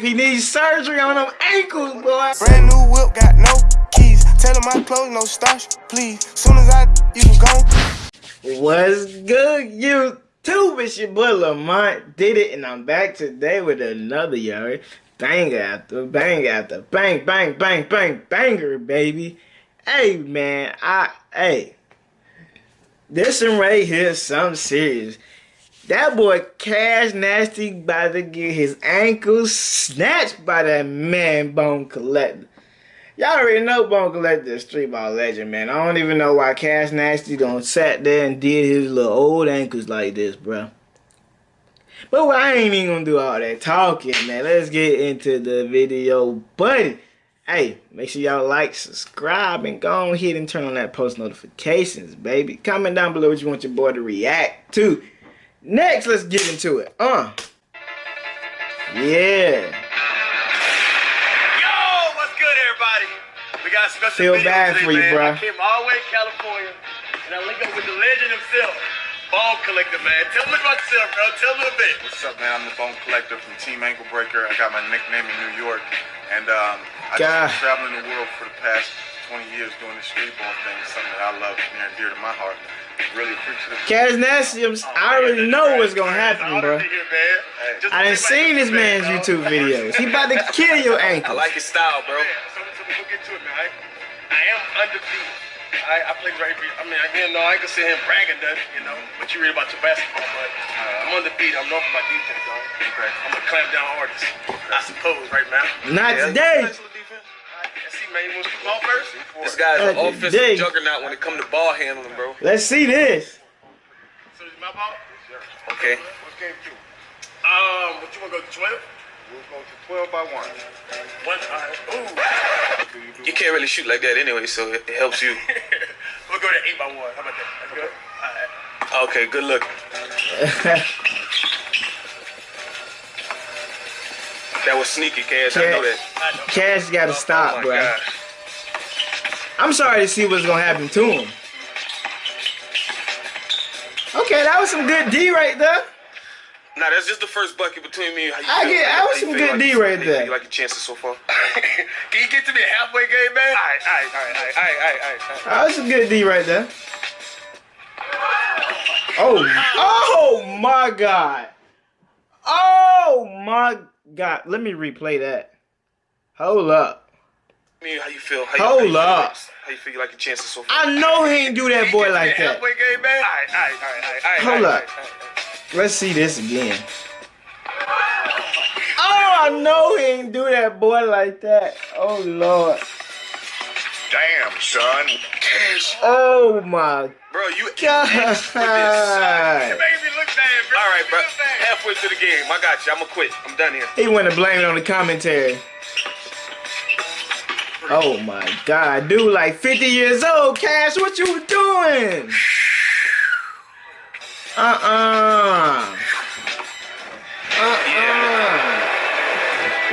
He needs surgery on them ankles, boy. Brand new whip, got no keys. Tell him my clothes, no starch, please. Soon as I, you can go. What's good, YouTube? It's your boy Lamont did it, and I'm back today with another y'all. Bang after bang after bang, bang, bang, bang, banger, baby. Hey, man, I, hey, this one right here is something serious. That boy Cash Nasty about to get his ankles snatched by that man Bone Collector. Y'all already know Bone Collector is street ball legend, man. I don't even know why Cash Nasty don't sat there and did his little old ankles like this, bro. But well, I ain't even gonna do all that talking, man. Let's get into the video, buddy. Hey, make sure y'all like, subscribe, and go ahead and turn on that post notifications, baby. Comment down below what you want your boy to react to. Next, let's get into it. Uh. Yeah. Yo, what's good, everybody? We got a special Feel video bad today, for you, man. bruh. I came all the way to California, and I linked up with the legend himself, Bone Collector, man. Tell me about yourself, bro. Tell me a bit. What's up, man? I'm the Bone Collector from Team Ankle Breaker. I got my nickname in New York, and um, I've been traveling the world for the past 20 years doing this street ball thing. It's something that I love near and dear to my heart. Really appreciate it. Nasty, I'm- I already know what's gonna happen, bro. Here, I done think seen about this man's man, YouTube videos. He about to kill your I like his style, bro. Yeah, so, so we'll get to it, man. I, I am undefeated. I, I played right. I mean, again, no, I ain't gonna sit here and brag and nothing, you know. But you read about your basketball, but I'm undefeated. I'm known for my defense, dog. Okay. I'm a clamp down artist. I suppose, right, man? Not Yeah, today. This guy's an That's a offensive dig. juggernaut when it comes to ball handling, bro. Let's see this. So is my ball? Okay. What's game two? Um, what you want to go to 12? We'll go to 12 by 1. One. All right. Ooh. You can't really shoot like that anyway, so it, it helps you. we'll go to 8 by 1. How about that? That's good? All right. Okay, good look. That was sneaky, Cash. I know that. Cash gotta Oh stop, my bro. gosh. I'm sorry to see what's gonna happen to him. Okay, that was some good D right there. Nah, that's just the first bucket between me and you I get- that was some good like D you- right there. You like your chances so far? Can you get to me halfway game, man? All right, all right, all right, all right, all right, all right, all right. That was some good D right there. Oh, oh my God. Oh my God. Let me replay that. Hold up. Me, how you feel? How you, Hold how you up. Like, how you feel you like your chances so far? I know he ain't do that boy you get to me like that. halfway game, man? All right, all right, all right, all right, all right. Hold all right, up. all right, all right. Let's see this again. Oh, I know he ain't do that boy like that. Oh Lord. Damn, son. Oh my Bro, you God. You're making me look bad, bro. All right, bro. You look bad. Halfway to the game, I got you. I'ma quit. I'm done here. He went to blame it on the commentary. Oh my god, dude, like 50 years old, Cash, what you doing? Uh-uh. Uh-uh.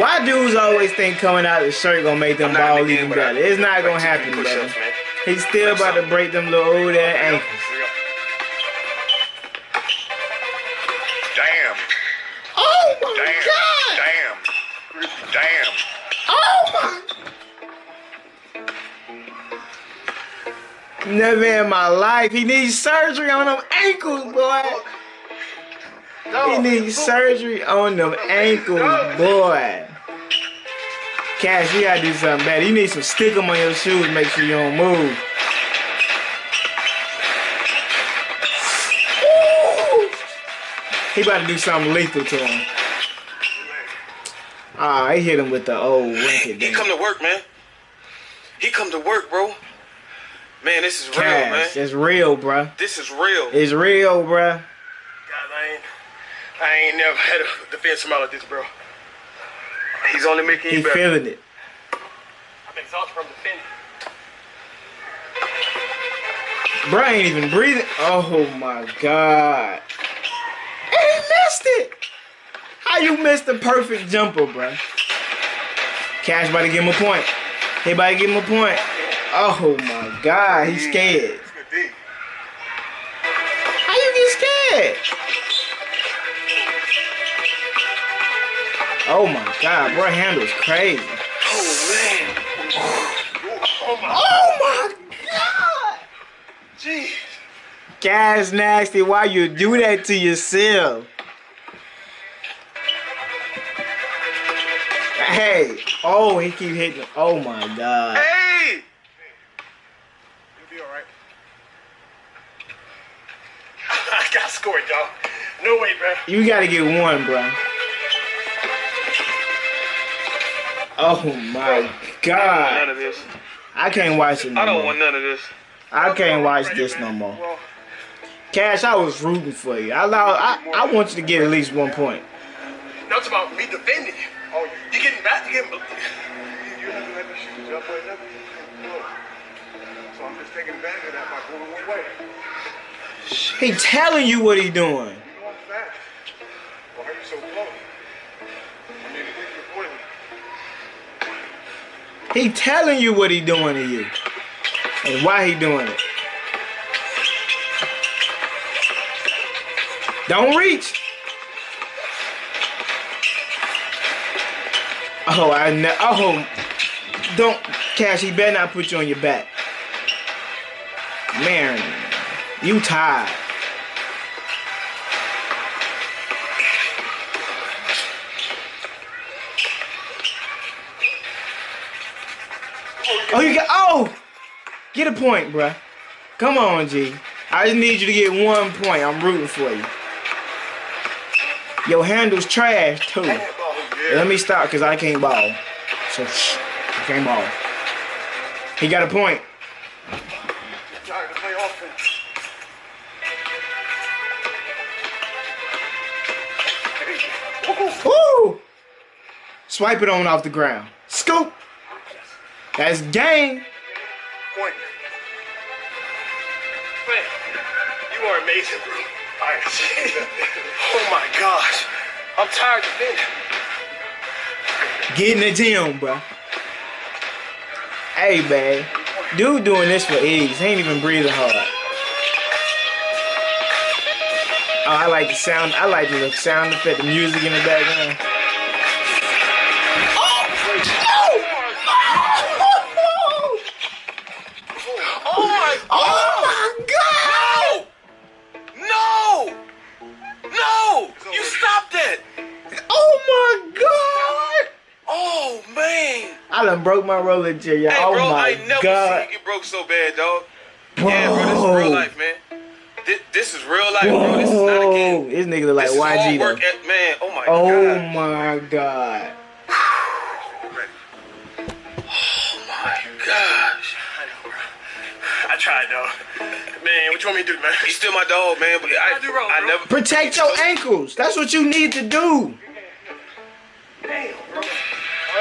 Why dudes always think coming out of the shirt gonna make them I'm not in balls the even better? It's not gonna happen, brother. He's still about to break them little old ass ankles. Never in my life. He needs surgery on them ankles, boy. He needs surgery on them ankles, boy. Cash, you gotta do something better. You need some stick 'em on your shoes. Make sure you don't move. Ooh. He about to do something lethal to him. Ah, he hit him with the old wicked He come to work, man. He come to work, bro. Man, this is real, man. it's real, bruh. This is real. It's real, bruh. God, I ain't, I ain't never had a defense smile like this, bro. He's only making He you better. feeling it. I'm exhausted from defending. Bruh ain't even breathing. Oh my god. And he missed it. How you missed the perfect jumper, bruh? Cash about to give him a point. He about to give him a point. Oh my god, he's scared. It's good D. How you get scared? Oh my god, bro handles crazy. Oh man. Oh my god! Jeez. Cash Nasty, why you do that to yourself? Hey, oh he keep hitting. Oh my god. Hey. You'll be alright. I got scored, dog. No way, bro. You gotta get one, bro. Oh my None god. of this. I can't watch it no I don't more. want none of this. I can't watch this no more. Cash, I was rooting for you. I allow, I, I want you to get at least one point. now it's about me defending you. Oh, you getting back? You getting? You're not gonna let me shoot you up or nothing. No. So I'm just taking advantage of that by going one way. He telling you what he doing. He telling you what he doing to you. And why he doing it. Don't reach. Oh, I know. Oh, don't, Cash. He better not put you on your back. Man, you tired. Oh, you got. Oh, get a point, bruh. Come on, G. I just need you to get one point. I'm rooting for you. Your handle's trash too. Let me stop because I can't ball. So shh, I can't ball. He got a point. Tired to play offense. Woo! Swipe it on off the ground. Scoop. That's game. Point. You are amazing, bro. I Oh my gosh. I'm tired of it. Get in the gym, bro. Hey, man. Dude doing this for ease. He ain't even breathing hard. Oh, I like the sound. I like the sound effect, the music in the background. I done broke my roller chair, y'all. Hey oh bro, my I never god. seen you get broke so bad, dog. Bro. Yeah, bro, this is real life, man. This, this is real life, bro. This is not a game. This nigga look like This is hard YG work, at, man. Oh my Oh god. my god. Oh my gosh. I tried though. Man, what you want me to do, man? You still my dog, man. But I, I do wrong, I never Protect your ankles. That's what you need to do.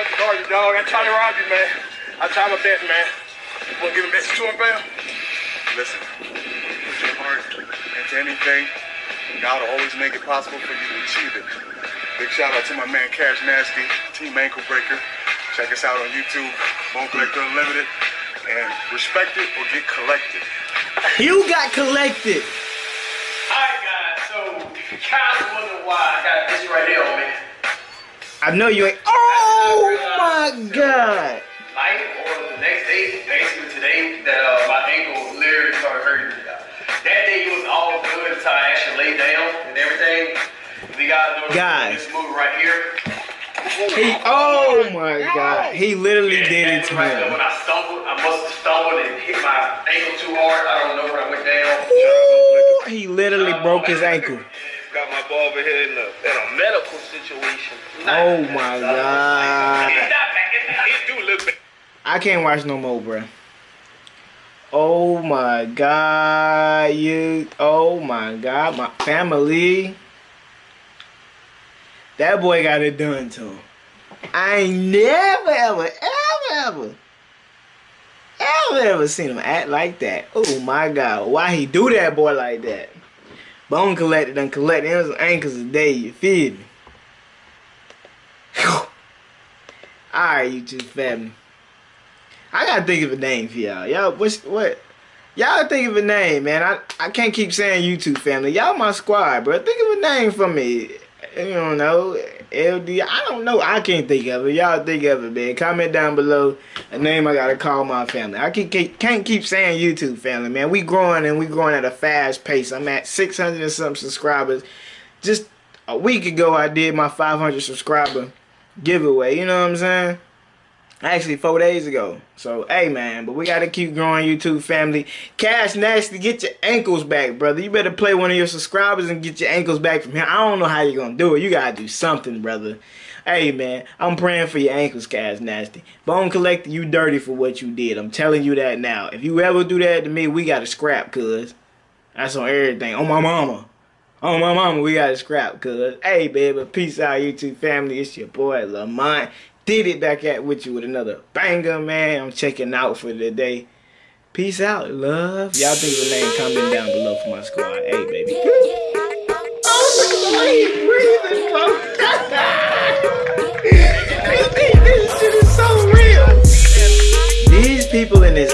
Damn, bro. I have to guard you, dog. I tried to rob you, man. I tried my best, man. Wanna give a message to him, fam? Listen, put your heart into anything. God will always make it possible for you to achieve it. Big shout out to my man Cash Nasty, Team Ankle Breaker. Check us out on YouTube, Bone Collector Unlimited. And respect it or get collected. You got collected. Alright, guys. So, if you kind of wondering why I got this right here on me, I know you ain't. Oh my god. night or the next day, basically today, that uh, my ankle literally started hurting me. That day it was all good until I actually laid down and everything. We got Guys. this move right here. He. Oh my god. He literally did it to right. When I stumbled, I must have stumbled and hit my ankle too hard. I don't know where I went down. Ooh, He literally broke his ankle. got my barber here in a, in a medical situation. Oh my It's god. bad. It, it do look bad. I can't watch no more, bruh. Oh my god, you. Oh my god, my family. That boy got it done to him. I ain't never, ever, ever, ever, ever, ever seen him act like that. Oh my god, why he do that boy like that? Bone collected and collected. It was ankles a day, you feel me? Alright, YouTube family. I gotta think of a name for y'all. Y'all, what's what? Y'all think of a name, man. I, I can't keep saying YouTube family. Y'all my squad, bro. Think of a name for me. you don't know, LD. I don't know. I can't think of it. Y'all think of it, man. Comment down below a name I gotta call my family. I can, can't keep saying YouTube family, man. We growing and we growing at a fast pace. I'm at 600 and some subscribers. Just a week ago, I did my 500 subscriber giveaway. You know what I'm saying? Actually, four days ago. So, hey, man, but we got to keep growing YouTube family. Cash Nasty, get your ankles back, brother. You better play one of your subscribers and get your ankles back from here. I don't know how you're going to do it. You got to do something, brother. Hey, man, I'm praying for your ankles, Cash Nasty. Bone Collector, you dirty for what you did. I'm telling you that now. If you ever do that to me, we got to scrap, cuz. That's on everything. On my mama. On my mama, we got to scrap, cuz. Hey, baby, peace out, YouTube family. It's your boy, Lamont did it back at with you with another banger, man. I'm checking out for the day. Peace out, love. Y'all think a name, comment down below for my squad. Hey, baby. this shit is so real. These people in this